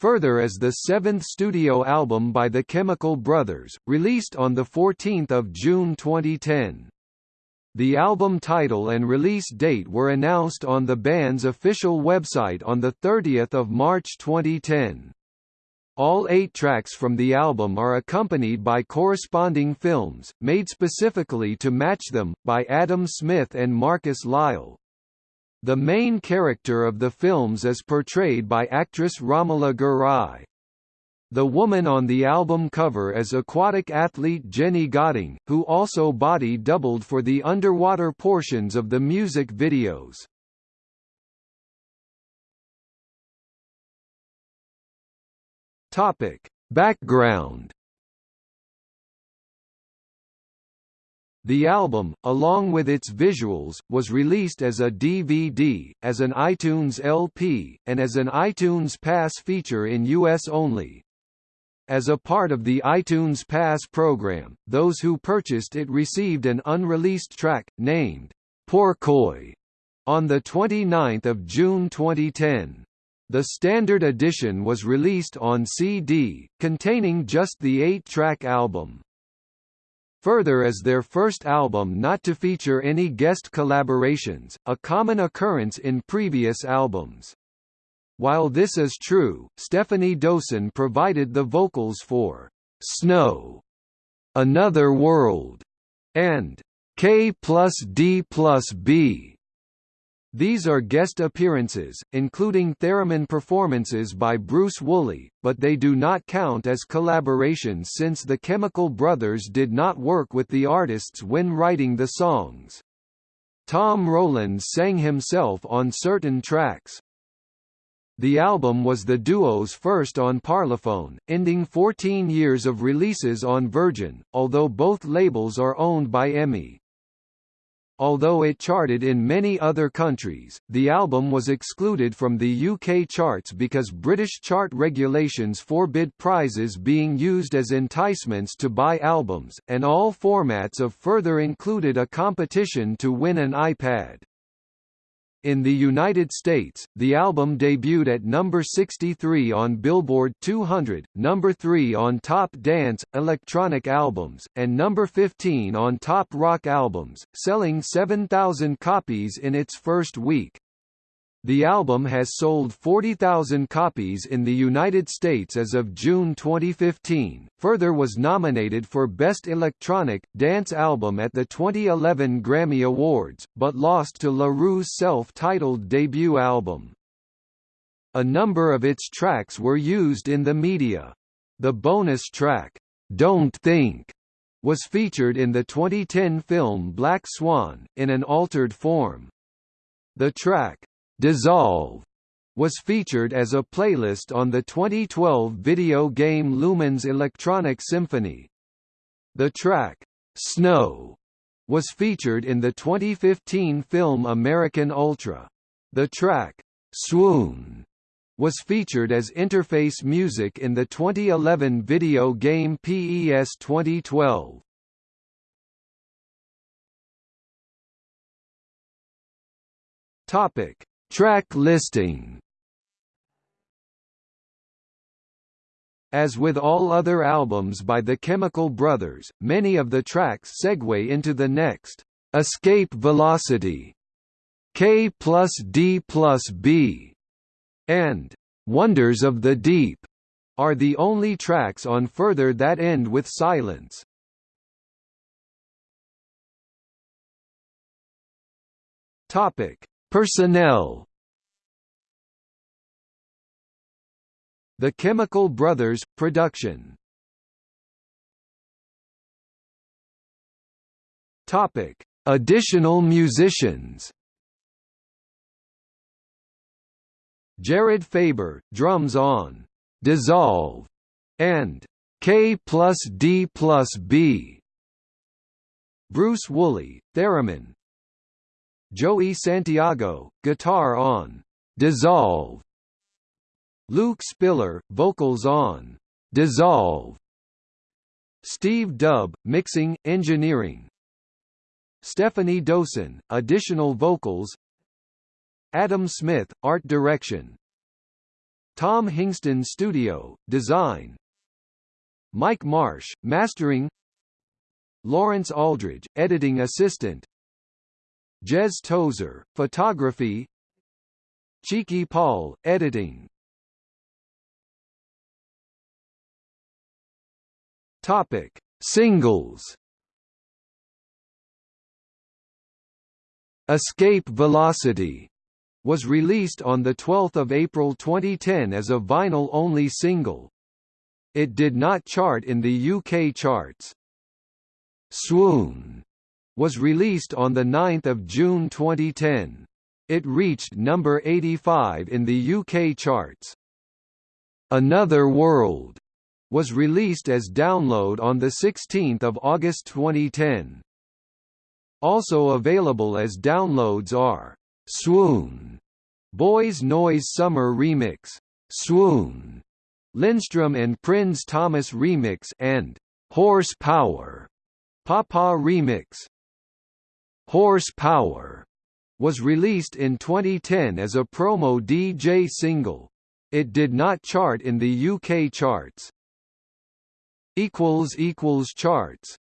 Further as the seventh studio album by the Chemical Brothers, released on 14 June 2010. The album title and release date were announced on the band's official website on 30 March 2010. All eight tracks from the album are accompanied by corresponding films, made specifically to match them, by Adam Smith and Marcus Lyall. The main character of the films is portrayed by actress Romola Garai. The woman on the album cover is aquatic athlete Jenny Godding, who also body doubled for the underwater portions of the music videos. Topic: Background The album, along with its visuals, was released as a DVD, as an iTunes LP, and as an iTunes Pass feature in US only. As a part of the iTunes Pass program, those who purchased it received an unreleased track, named Porcoy, on 29 June 2010. The standard edition was released on CD, containing just the eight-track album. Further as their first album not to feature any guest collaborations, a common occurrence in previous albums. While this is true, Stephanie Dosen provided the vocals for Snow, Another World, and K plus D plus B. These are guest appearances, including theremin performances by Bruce Woolley, but they do not count as collaborations since the Chemical Brothers did not work with the artists when writing the songs. Tom Rowlands sang himself on certain tracks. The album was the duo's first on Parlophone, ending 14 years of releases on Virgin, although both labels are owned by EMI. Although it charted in many other countries, the album was excluded from the UK charts because British chart regulations forbid prizes being used as enticements to buy albums, and all formats of further included a competition to win an iPad. In the United States, the album debuted at number 63 on Billboard 200, number 3 on Top Dance Electronic Albums, and number 15 on Top Rock Albums, selling 7,000 copies in its first week. The album has sold 40,000 copies in the United States as of June 2015. Further was nominated for Best Electronic Dance Album at the 2011 Grammy Awards, but lost to La Roux's self-titled debut album. A number of its tracks were used in the media. The bonus track, Don't Think, was featured in the 2010 film Black Swan, in an altered form. The track, Dissolve was featured as a playlist on the 2012 video game Lumines Electronic Symphony. The track, Snow, was featured in the 2015 film American Ultra. The track, Swoon, was featured as interface music in the 2011 video game PES 2012. Topic Track listing As with all other albums by the Chemical Brothers, many of the tracks segue into the next, "'Escape Velocity", "'K plus D plus B", and "'Wonders of the Deep' are the only tracks on Further that end with silence. Topic Personnel The Chemical Brothers – Production Topic: Additional musicians. Jared Faber, drums on "Dissolve" and "K plus D plus B." Bruce Woolley, theremin, Joey Santiago, guitar on Dissolve. Luke Spiller, vocals on Dissolve. Steve Dub, mixing, engineering. Stephanie Dosen, additional vocals. Adam Smith, art direction. Tom Hingston Studio, Design Mike Marsh, Mastering Lawrence Aldridge, Editing Assistant Jez Tozer, Photography Cheeky Paul, Editing Topic. Singles Escape Velocity was released on 12 April 2010 as a vinyl-only single. It did not chart in the UK charts. Swoon was released on 9 June 2010. It reached number 85 in the UK charts. Another World was released as download on 16 August 2010. Also available as downloads are Swoon, Boys Noize Summer Remix, Swoon, Lindstrom and Prins Thomas Remix and Horsepower, Papa Remix. Horsepower was released in 2010 as a promo DJ single. It did not chart in the UK charts. Charts